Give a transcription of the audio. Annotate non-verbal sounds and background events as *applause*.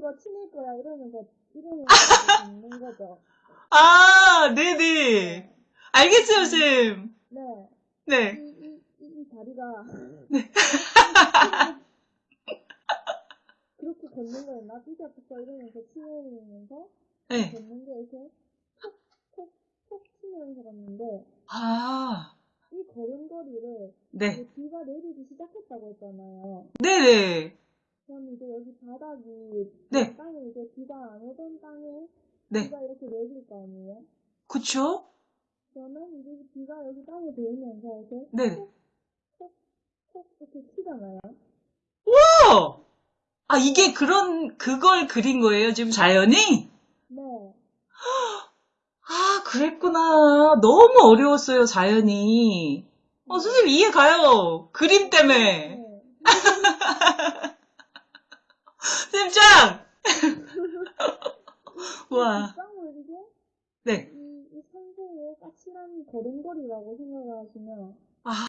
너 친할 거야 이러면서 이러면서 *laughs* 있는 거죠. 아, 네네. 알겠어요, 쌤. 네. 네. 이, 이, 이, 이 다리가 *laughs* 그렇게 걷는 거예요. 나 삐져 붙어 이러면서 치면서 네. 걷는 게 이렇게 톡톡톡 치면서 갔는데 아, 이 걸음걸이를 네. 비가 내리기 시작했다고 했잖아요. 네네. 바닥이 네. 땅에 이제 비가 안 오던 땅에 네. 비가 이렇게 내릴 거 아니에요? 그쵸? 그러면 이제 비가 여기 땅에 닿으면서 이렇게 네. 톡톡 이렇게 치잖아요. 어! 아, 이게 그런, 그걸 그린 거예요, 지금 자연이? 네. 아, 그랬구나. 너무 어려웠어요, 자연이. 어, 선생님 이해 가요. 그림 때문에. 네. 짱! *laughs* 와. 네. 이, 이 산소의 까칠한 걸음걸이라고 생각을 하시면 아,